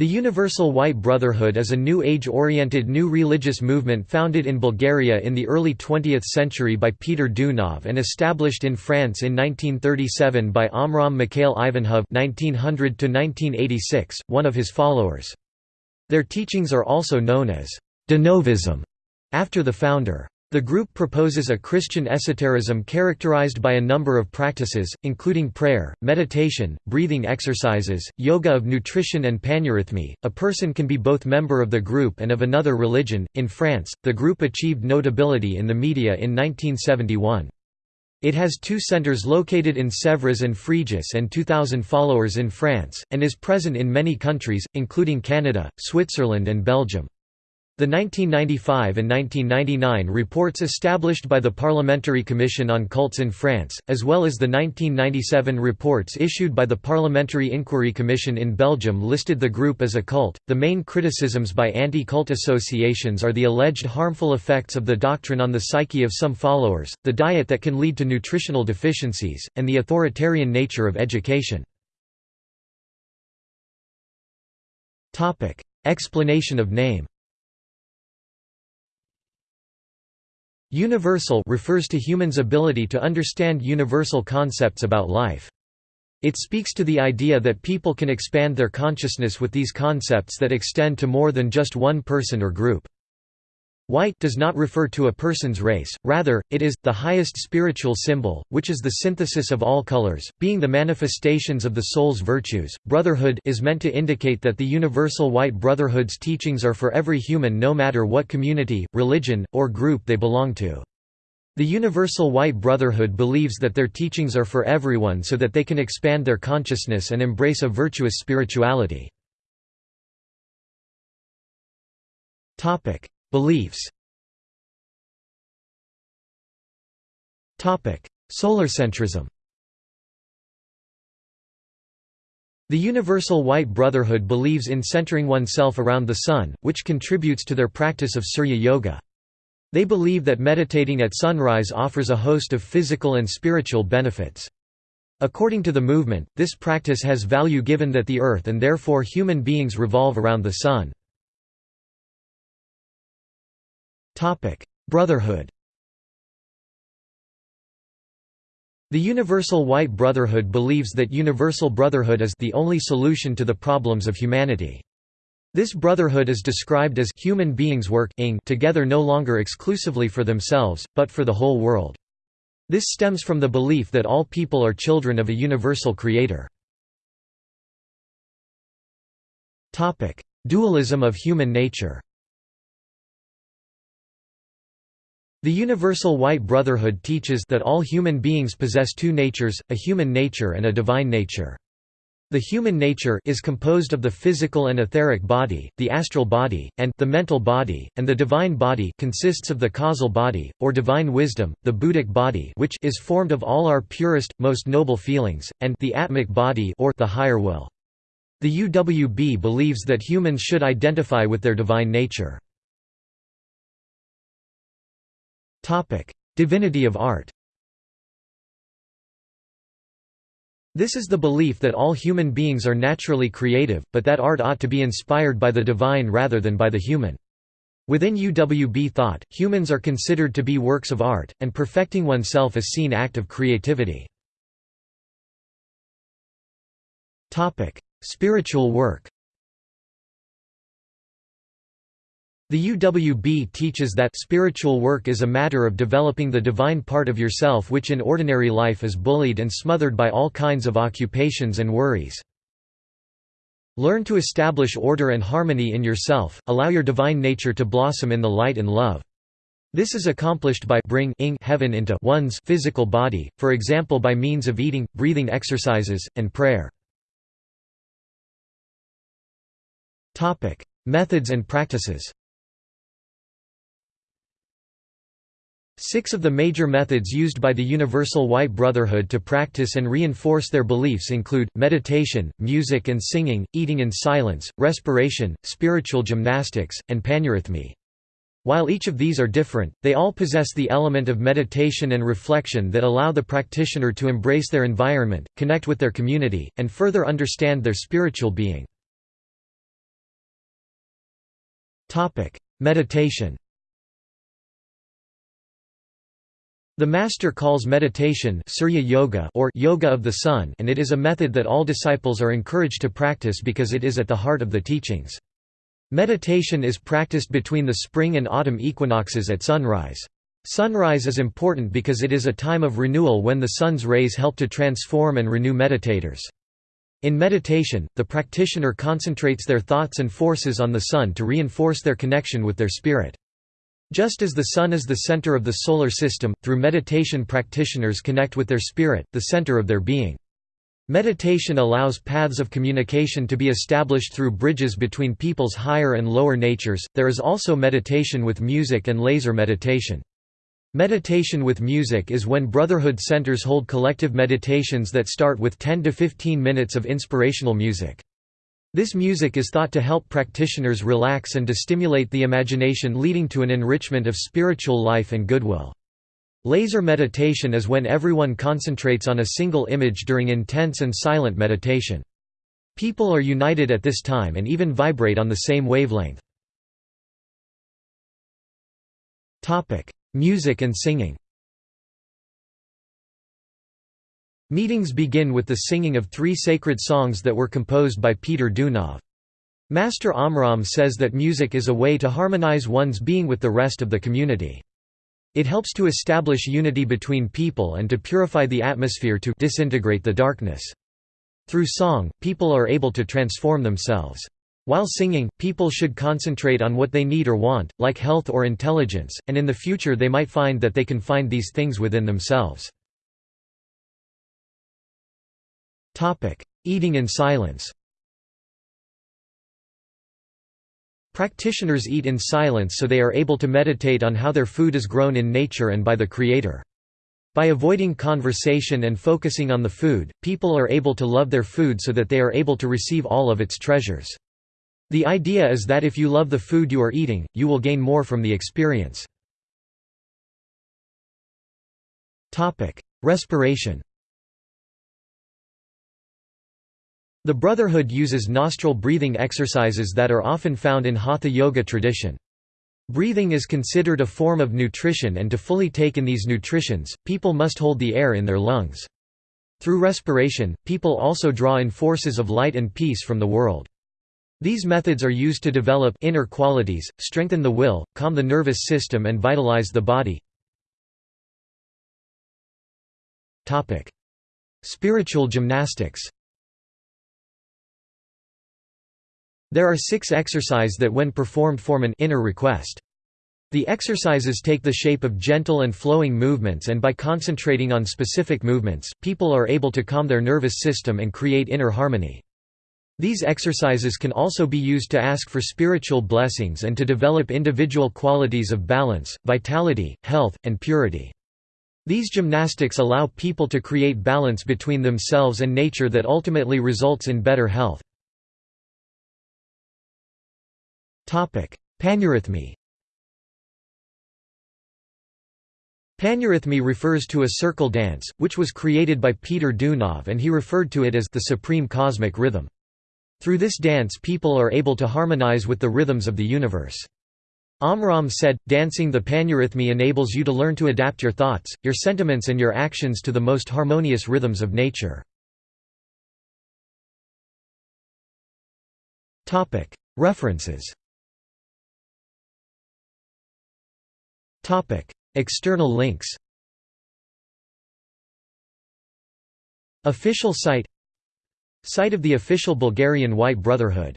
The Universal White Brotherhood is a New Age-oriented new religious movement founded in Bulgaria in the early 20th century by Peter Deunov and established in France in 1937 by Omraam Mikhaël Aïvanhov (1900–1986), one of his followers. Their teachings are also known as Denovism, after the founder. The group proposes a Christian esotericism characterized by a number of practices, including prayer, meditation, breathing exercises, yoga of nutrition, and paneurhythmy. A person can be both member of the group and of another religion. In France, the group achieved notability in the media in 1971. It has two centers located in Sèvres and Fréjus and 2,000 followers in France, and is present in many countries, including Canada, Switzerland, and Belgium. The 1995 and 1999 reports established by the Parliamentary Commission on Cults in France, as well as the 1997 reports issued by the Parliamentary Inquiry Commission in Belgium listed the group as a cult. The main criticisms by anti cult associations are the alleged harmful effects of the doctrine on the psyche of some followers, the diet that can lead to nutritional deficiencies, and the authoritarian nature of education. Explanation of name Universal refers to humans' ability to understand universal concepts about life. It speaks to the idea that people can expand their consciousness with these concepts that extend to more than just one person or group. White does not refer to a person's race, rather, it is, the highest spiritual symbol, which is the synthesis of all colors, being the manifestations of the soul's virtues. Brotherhood is meant to indicate that the Universal White Brotherhood's teachings are for every human no matter what community, religion, or group they belong to. The Universal White Brotherhood believes that their teachings are for everyone so that they can expand their consciousness and embrace a virtuous spirituality. Beliefs Solarcentrism The Universal White Brotherhood believes in centering oneself around the Sun, which contributes to their practice of Surya Yoga. They believe that meditating at sunrise offers a host of physical and spiritual benefits. According to the movement, this practice has value given that the Earth and therefore human beings revolve around the Sun. Brotherhood The Universal White Brotherhood believes that universal brotherhood is the only solution to the problems of humanity. This brotherhood is described as human beings work together no longer exclusively for themselves, but for the whole world. This stems from the belief that all people are children of a universal creator. Dualism of human nature The Universal White Brotherhood teaches that all human beings possess two natures, a human nature and a divine nature. The human nature is composed of the physical and etheric body, the astral body, and the mental body, and the divine body consists of the causal body, or divine wisdom, the Buddhic body which is formed of all our purest, most noble feelings, and the Atmic body or the higher will. The UWB believes that humans should identify with their divine nature. Divinity of art This is the belief that all human beings are naturally creative, but that art ought to be inspired by the divine rather than by the human. Within UWB thought, humans are considered to be works of art, and perfecting oneself is seen act of creativity. Spiritual work The UWB teaches that spiritual work is a matter of developing the divine part of yourself which in ordinary life is bullied and smothered by all kinds of occupations and worries. Learn to establish order and harmony in yourself, allow your divine nature to blossom in the light and love. This is accomplished by bring heaven into one's physical body, for example by means of eating, breathing exercises, and prayer. Methods and practices Six of the major methods used by the Universal White Brotherhood to practice and reinforce their beliefs include, meditation, music and singing, eating in silence, respiration, spiritual gymnastics, and paneurhythmy. While each of these are different, they all possess the element of meditation and reflection that allow the practitioner to embrace their environment, connect with their community, and further understand their spiritual being. Meditation The Master calls meditation Surya Yoga or Yoga of the Sun and it is a method that all disciples are encouraged to practice because it is at the heart of the teachings. Meditation is practiced between the spring and autumn equinoxes at sunrise. Sunrise is important because it is a time of renewal when the sun's rays help to transform and renew meditators. In meditation, the practitioner concentrates their thoughts and forces on the sun to reinforce their connection with their spirit. Just as the Sun is the center of the Solar System, through meditation practitioners connect with their spirit, the center of their being. Meditation allows paths of communication to be established through bridges between people's higher and lower natures. There is also meditation with music and laser meditation. Meditation with music is when Brotherhood centers hold collective meditations that start with 10 to 15 minutes of inspirational music. This music is thought to help practitioners relax and to stimulate the imagination leading to an enrichment of spiritual life and goodwill. Laser meditation is when everyone concentrates on a single image during intense and silent meditation. People are united at this time and even vibrate on the same wavelength. Music and singing Meetings begin with the singing of three sacred songs that were composed by Peter Deunov. Master Omraam says that music is a way to harmonize one's being with the rest of the community. It helps to establish unity between people and to purify the atmosphere to disintegrate the darkness. Through song, people are able to transform themselves. While singing, people should concentrate on what they need or want, like health or intelligence, and in the future they might find that they can find these things within themselves. Eating in silence Practitioners eat in silence so they are able to meditate on how their food is grown in nature and by the Creator. By avoiding conversation and focusing on the food, people are able to love their food so that they are able to receive all of its treasures. The idea is that if you love the food you are eating, you will gain more from the experience. Respiration The Brotherhood uses nostril breathing exercises that are often found in Hatha Yoga tradition. Breathing is considered a form of nutrition and to fully take in these nutritions, people must hold the air in their lungs. Through respiration, people also draw in forces of light and peace from the world. These methods are used to develop inner qualities, strengthen the will, calm the nervous system and vitalize the body. Spiritual gymnastics There are six exercise that when performed form an inner request. The exercises take the shape of gentle and flowing movements and by concentrating on specific movements, people are able to calm their nervous system and create inner harmony. These exercises can also be used to ask for spiritual blessings and to develop individual qualities of balance, vitality, health, and purity. These gymnastics allow people to create balance between themselves and nature that ultimately results in better health. Paneurhythmy Paneurhythmy refers to a circle dance, which was created by Peter Deunov and he referred to it as the supreme cosmic rhythm. Through this dance people are able to harmonize with the rhythms of the universe. Omraam said, dancing the paneurhythmy enables you to learn to adapt your thoughts, your sentiments and your actions to the most harmonious rhythms of nature. References External links Official site Site of the official Bulgarian White Brotherhood